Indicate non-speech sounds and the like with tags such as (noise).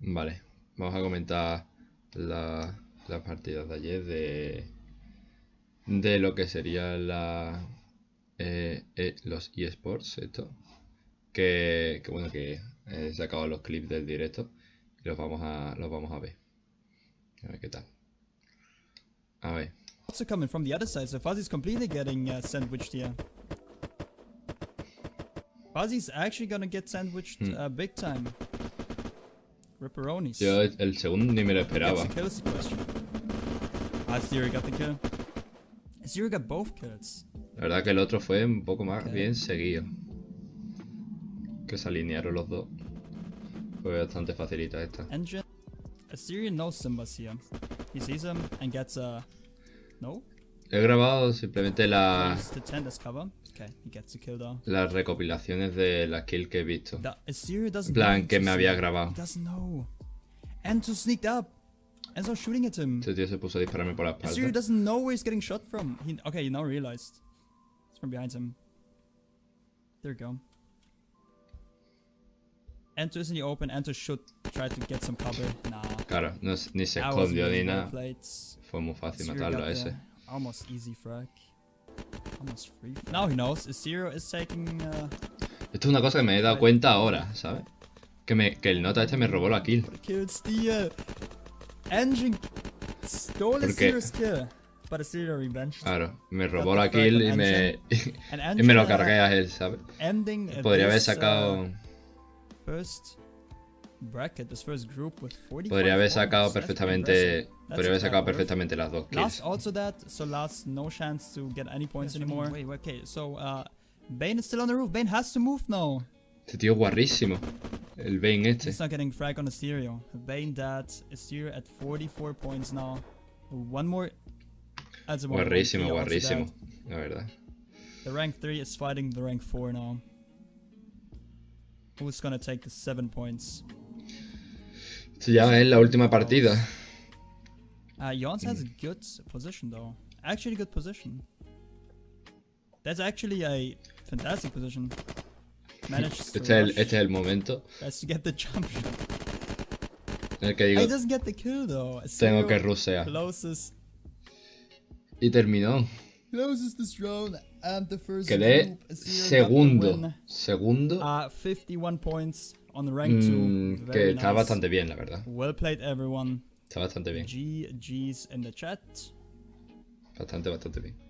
Vale, vamos a comentar la- las partidas de ayer de, de lo que sería la, eh, eh, los eSports, esto. Que, que bueno, que he sacado los clips del directo y los vamos a, los vamos a ver. A ver qué tal. A ver. Also coming from the other side, so Fuzzy's completely getting uh, sandwiched here. Fuzzy's actually gonna get sandwiched Hmm. uh, big time. Ripperonis. Yo el segundo ni me lo esperaba. Ah, Zero got the kill. Zero got both kills. La verdad que el otro fue un poco más bien seguido. Que se alinearon los dos. Fue bastante facilita esta. Engine. Assyrian knows Simba's here. He sees him and gets a. No? He grabado simplemente la- Use the tent as cover. Okay, he gets the kill though. las recopilaciones de las kills que he visto. En plan, que me había grabado. Este tío se puso a dispararme por la espalda. doesn't know where he's getting shot from. He, okay, he now realized. It's from behind him. There we go. Ento is in the open. Ento should try to get some cover. Nah. Claro, no, ni se escondió ni nada. Fue muy fácil matarlo a ese. Almost easy frag. Almost free. Now he knows. Zero is taking. Uh, Esto es una cosa que me he dado cuenta ahora, ¿sabes? Que, me, que el nota este me robó la kill. kill steal. Engine stole ¿Por a qué? Zero's kill. But Assyria revenged. Claro, me robó the la frag kill y me, (laughs) And y me lo Angela cargué a él, ¿sabes? Ending uh, Podría haber sacado. uh, first bracket, this first group with 45 Podría haber points. sacado perfectamente. Podría haber sacado perfectamente las dos kills. Last also that, so last no chance to get any points anymore. Wait, wait, okay, so uh, Bane is still on the roof. Bane has to move now. Este tío es guarrísimo. El Bane este. He's not getting frag on Asterio. Bane dead. Asterio at 44 points now. One more. Guarrísimo, guarrísimo. La verdad. The rank 3 is fighting the rank 4 now. Who's gonna take the 7 points? Esto ya es la última partida. Uh, Jons has a good position though. Actually, good position. That's actually a fantastic position. Managed to, Este es, el, rush, este es el momento tries to get the jump shot. en el He digo, doesn't get the kill though. tengo que rusear. Closes, Y terminó. closes this round and the first Quedé group. Zero got the segundo. Segundo. Uh, 51 points on the rank 2. mm, que Very está bastante bien, la verdad. Well played everyone. Está bastante bien. GG's in the chat. Bastante, bastante bien.